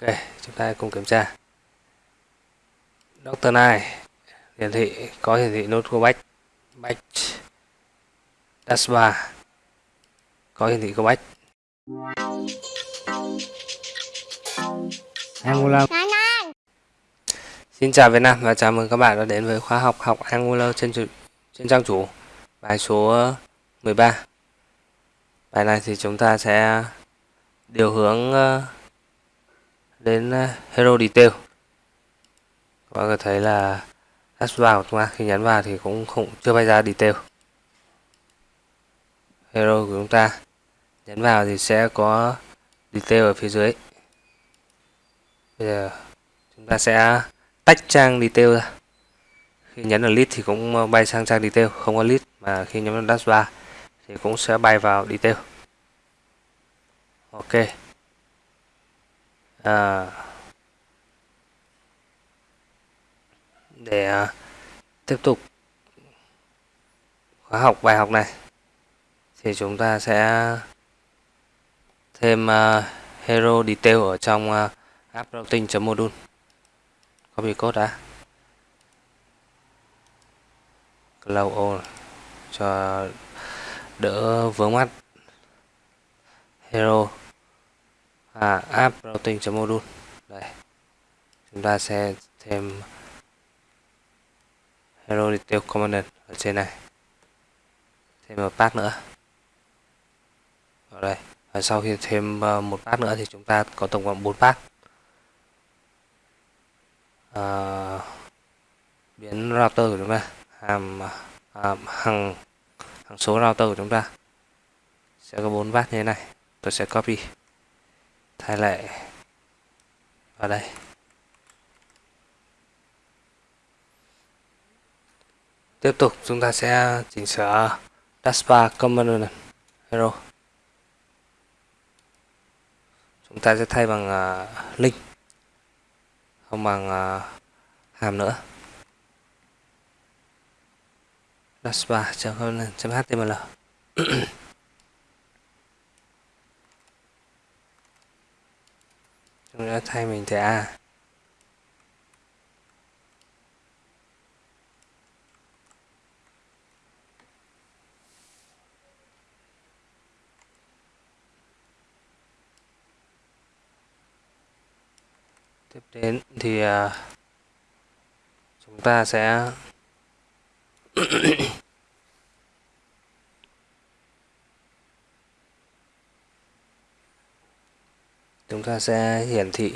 ok chúng ta cùng kiểm tra. Doctor này hiển thị có hiển thị nốt của bách bách taskbar có hiển thị bách Angular. Xin chào Việt Nam và chào mừng các bạn đã đến với khóa học học Angular trên trên trang chủ bài số 13 bài này thì chúng ta sẽ điều hướng ờ, đến ờ, Hero Detail. Các bạn có thấy là taskbar của chúng ta khi nhấn vào thì cũng không, chưa bay ra detail. Hero của chúng ta nhấn vào thì sẽ có detail ở phía dưới. Bây giờ chúng ta sẽ tách trang detail ra. Khi nhấn vào list thì cũng ờ, bay sang trang detail, không có list mà khi nhấn vào taskbar thì cũng sẽ bay vào detail. Ok à, để à, tiếp tục khóa học bài học này thì chúng ta sẽ thêm uh, hero detail ở trong uh, app routing.module copy code đã. Cloud cho đỡ vướng mắt. Hero à, app routing.module đây. Chúng ta sẽ thêm hello detail component ở trên này. Thêm một path nữa. Ở đây. Và sau khi thêm ờ, một path nữa thì chúng ta có tổng cộng 4 path. À, biến router của chúng ta. Hàm à, hàng hàng số router của chúng ta. Sẽ có 4 path như thế này. Tôi sẽ copy thay lại vào đây Tiếp tục chúng ta sẽ chỉnh sửa taskbar component hero. Chúng ta sẽ thay bằng uh, link không bằng uh, hàm nữa. taskbar.html chúng ta thay mình thẻ A à? tiếp đến thì à, chúng ta sẽ chúng ta sẽ hiển thị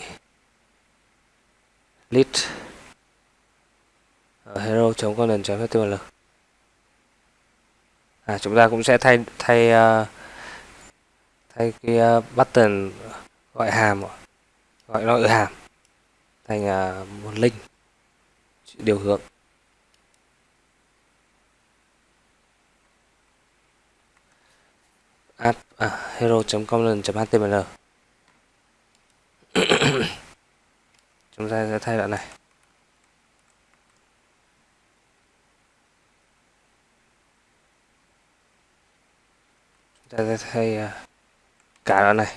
list ở hero.content.html à, chúng ta cũng sẽ thay thay uh, thay cái uh, button gọi hàm gọi nội hàm thành à, một link điều hướng. Add à, hero.comland.html chúng ta sẽ thay đoạn này. Chúng ta sẽ thay à, cả đoạn này.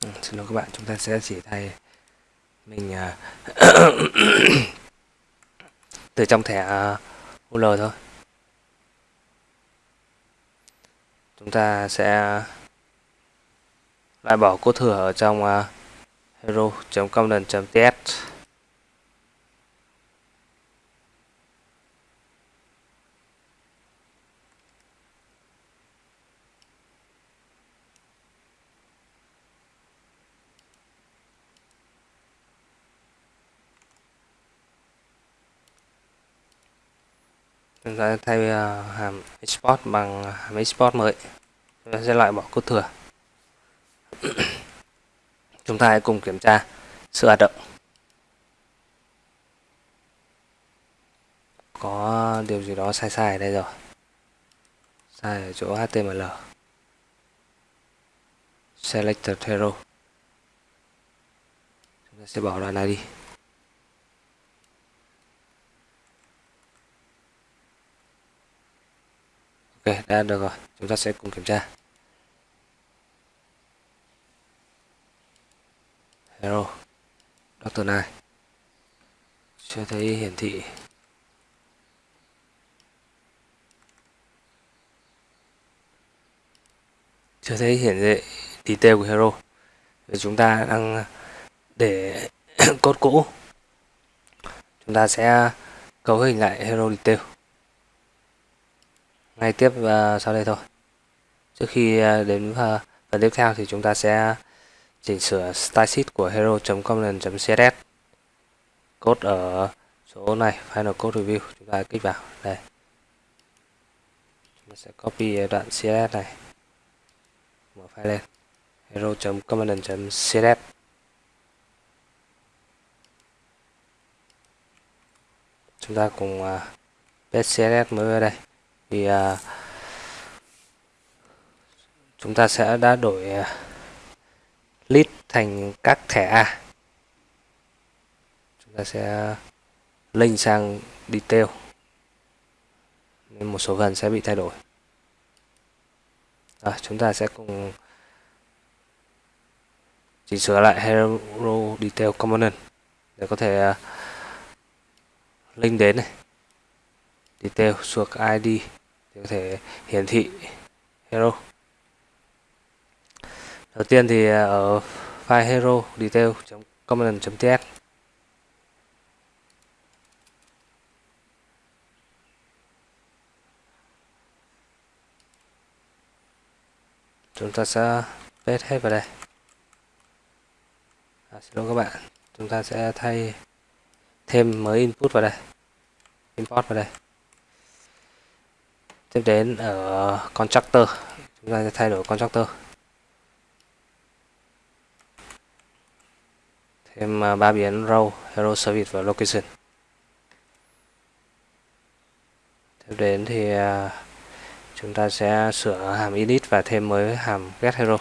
Ừ, xin lỗi các bạn, chúng ta sẽ chỉ thay mình à, từ trong thẻ à, UL thôi. Chúng ta sẽ loại bỏ cốt thừa ở trong ờ, hero.comdan.ts chúng ta thay ờ, hàm export bằng hàm export mới. Chúng ta sẽ loại bỏ cốt thừa. Chúng ta hãy cùng kiểm tra sự hoạt động. Có điều gì đó sai sai ở đây rồi. Sai ở chỗ html selector hero chúng ta sẽ bỏ đoạn này đi. Ok, đã được rồi. Chúng ta sẽ cùng kiểm tra. Hero doctor này chưa thấy hiển thị. Chưa thấy hiển thị detail của hero. Vì chúng ta đang để cốt cũ. Chúng ta sẽ cấu hình lại hero detail ngay tiếp uh, sau đây thôi. Trước khi uh, đến uh, phần tiếp theo thì chúng ta sẽ chỉnh sửa style sheet của hero.component.css code ở số này final code review chúng ta kích vào. Đây. Chúng ta sẽ copy đoạn css này. Mở file lên. hero.component.css chúng ta cùng uh, paste css mới vào đây thì uh, chúng ta sẽ đã đổi à, uh, list thành các thẻ A. Chúng ta sẽ link sang detail. Nên một số phần sẽ bị thay đổi. À, chúng ta sẽ cùng chỉnh sửa lại hero detail component để có thể uh, link đến này. Detail suộc id thì có thể hiển thị. Hero. Đầu tiên thì à, ở file hero detail.component.ts chúng ta sẽ paste hết vào đây. À, xin lỗi các bạn. Chúng ta sẽ thay thêm mới input vào đây. Import vào đây tiếp đến ở constructor chúng ta sẽ thay đổi constructor thêm à, ba biến row hero service và location. Tiếp đến thì à, chúng ta sẽ sửa hàm init và thêm mới hàm get hero.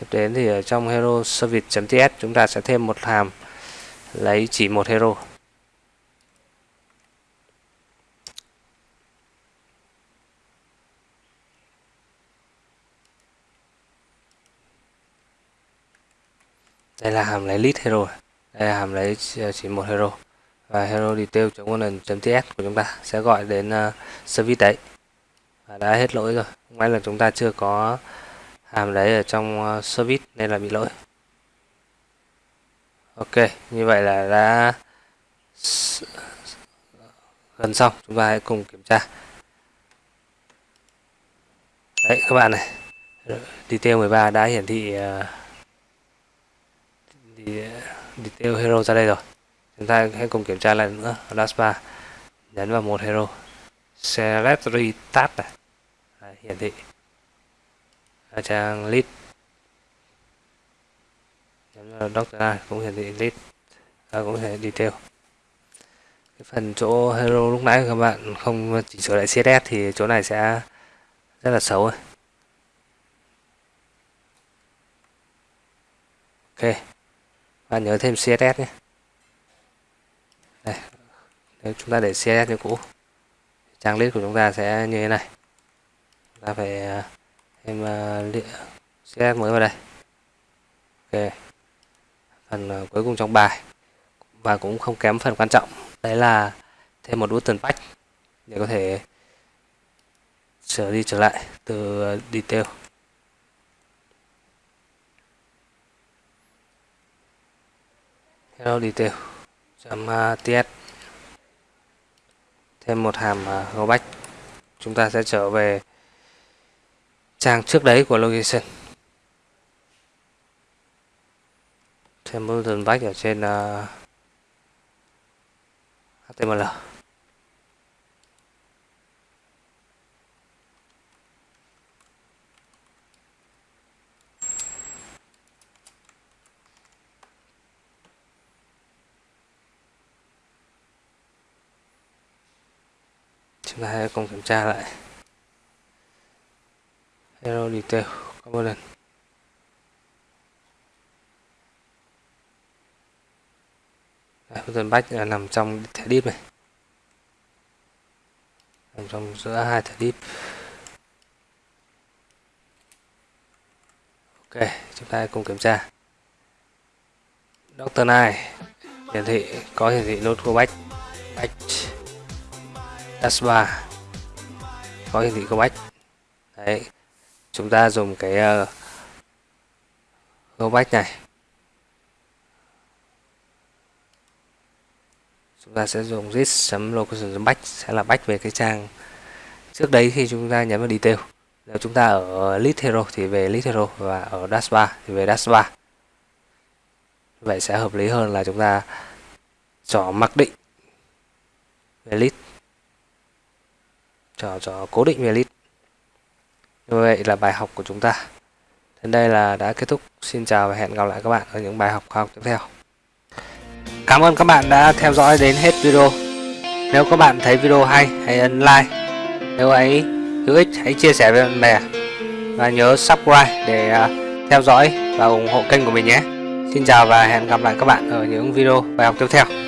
Tiếp đến thì ở trong hero service.ts chúng ta sẽ thêm một hàm lấy chỉ một hero. Đây là hàm lấy list hero. Đây là hàm lấy ờ, chỉ một hero. Và hero detail .ts của chúng ta sẽ gọi đến uh, service đấy. Và đã hết lỗi rồi. May là chúng ta chưa có hàm đấy ở trong ờ, service nên là bị lỗi. Ok như vậy là đã gần xong. Chúng ta hãy cùng kiểm tra. Đấy các bạn này. Detail 13 đã hiển thị uh, detail hero ra đây rồi. Chúng ta hãy cùng kiểm tra lại nữa. Last bar nhấn vào một hero. Select retard này. Đấy, hiển thị ở trang list nhấn vào doctor cũng hiển thị list à, cũng hiển thị detail cái phần chỗ hero lúc nãy các bạn không chỉnh sửa lại css thì chỗ này sẽ rất là xấu rồi ok và nhớ thêm CSS nhé. Đây nếu chúng ta để CSS như cũ trang list của chúng ta sẽ như thế này. Chúng ta phải à, em à, thêm mới vào đây. Ok. Phần à, cuối cùng trong bài. Và cũng không kém phần quan trọng. Đấy là thêm một button patch để có thể trở đi trở lại từ à, detail. Hello, detail. Chấm ts thêm một hàm go back chúng ta sẽ trở về trang trước đấy của location. Thêm button back ở trên ờ, uh, html chúng ta hãy cùng kiểm tra lại hero detail component Đây, function batch là nằm trong thẻ div này. Nằm trong giữa hai thẻ div ok chúng ta cùng kiểm tra. Doctor này hiển thị có hiển thị nốt của batch batch dashbar có hiển thị của batch đấy chúng ta dùng cái ờ, uh, go back này. Chúng ta sẽ dùng this.location back sẽ là back về cái trang trước đấy khi chúng ta nhấn vào detail. Nếu chúng ta ở list hero thì về list hero và ở dashbar thì về dashbar vậy sẽ hợp lý hơn là chúng ta chọn mặc định về list chọn chọn cố định về list như vậy là bài học của chúng ta. Đến đây là đã kết thúc. Xin chào và hẹn gặp lại các bạn ở những bài học khoa học tiếp theo. Cảm ơn các bạn đã theo dõi đến hết video. Nếu các bạn thấy video hay, hãy ấn like. Nếu ấy hữu ích, hãy chia sẻ với bạn bè. Và nhớ subscribe để à, theo dõi và ủng hộ kênh của mình nhé. Xin chào và hẹn gặp lại các bạn ở những video bài học tiếp theo.